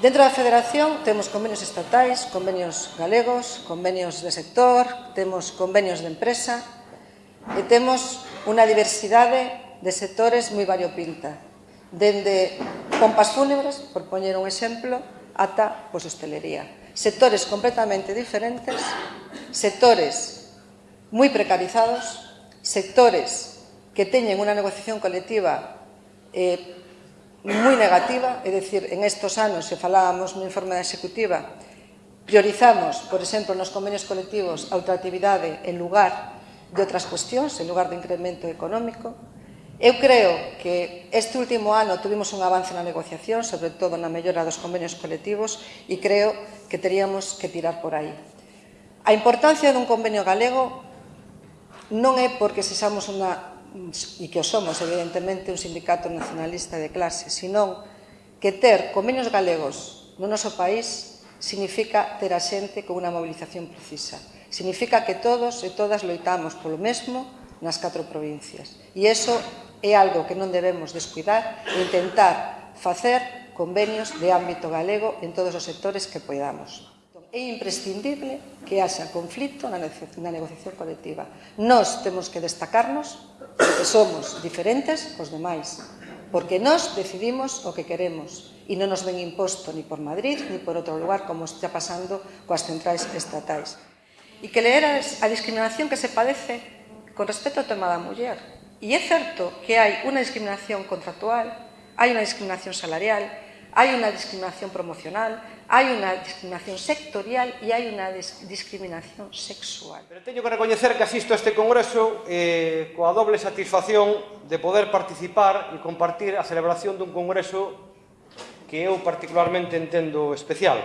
Dentro da Federación temos convenios estatais, convenios galegos, convenios de sector, temos convenios de empresa e temos unha diversidade de sectores moi variopinta, dende pompas fúnebres, por poñer un exemplo, ata pois, hostelería. Sectores completamente diferentes, sectores moi precarizados, sectores que teñen unha negociación colectiva eh, moi negativa, é dicir, en estos anos, se falábamos no informe da executiva, priorizamos, por exemplo, nos convenios colectivos a ultratividade en lugar de outras cuestións, en lugar de incremento económico. Eu creo que este último ano tuvimos un avance na negociación, sobre todo na mellora dos convenios colectivos, e creo que teríamos que tirar por aí. A importancia dun convenio galego non é porque sexamos unha e que o somos, evidentemente, un sindicato nacionalista de clase, senón que ter convenios galegos no noso país significa ter a xente con unha movilización precisa. Significa que todos e todas loitamos polo mesmo nas catro provincias. E iso é algo que non debemos descuidar e intentar facer convenios de ámbito galego en todos os sectores que poidamos é imprescindible que haxa conflito na negociación colectiva. Nós temos que destacarnos que somos diferentes cos demais, porque nós decidimos o que queremos e non nos ven imposto ni por Madrid ni por outro lugar como está pasando coas centrais estatais. E que leer a discriminación que se padece con respecto ao tema da muller. E é certo que hai unha discriminación contractual, hai unha discriminación salarial, hai unha discriminación promocional, hai unha discriminación sectorial e hai unha discriminación sexual. Pero teño que recoñecer que asisto a este congreso eh, coa doble satisfacción de poder participar e compartir a celebración dun congreso que eu particularmente entendo especial.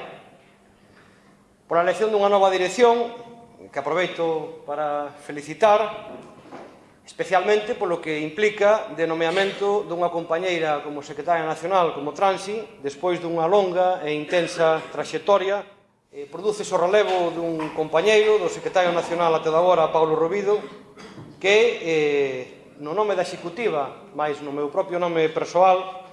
Por a elección dunha nova dirección, que aproveito para felicitar, especialmente polo que implica de nomeamento dunha compañeira como secretaria nacional como Transi, despois dunha longa e intensa traxectoria, eh, produce o relevo dun compañeiro do secretario nacional até da hora, Paulo Robido, que eh, no nome da executiva, máis no meu propio nome persoal,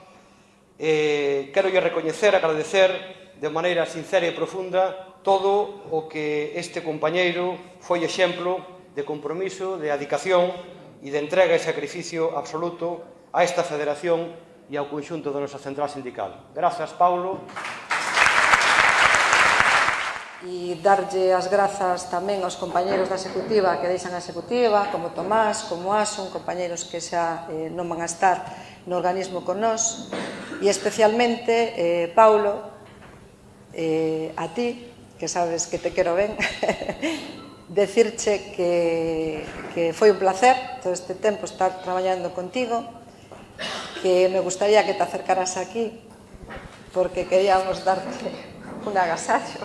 eh, quero lle recoñecer, agradecer de maneira sincera e profunda todo o que este compañeiro foi exemplo de compromiso, de adicación e de entrega e sacrificio absoluto a esta federación e ao conxunto da nosa central sindical. Grazas, Paulo. E darlle as grazas tamén aos compañeros da executiva que deixan a executiva, como Tomás, como Asun, compañeros que xa eh, non van a estar no organismo con nós, e especialmente, eh, Paulo, eh, a ti, que sabes que te quero ben, decirche que, que foi un placer todo este tempo estar traballando contigo, que me gustaría que te acercaras aquí porque queríamos darte un agasallo.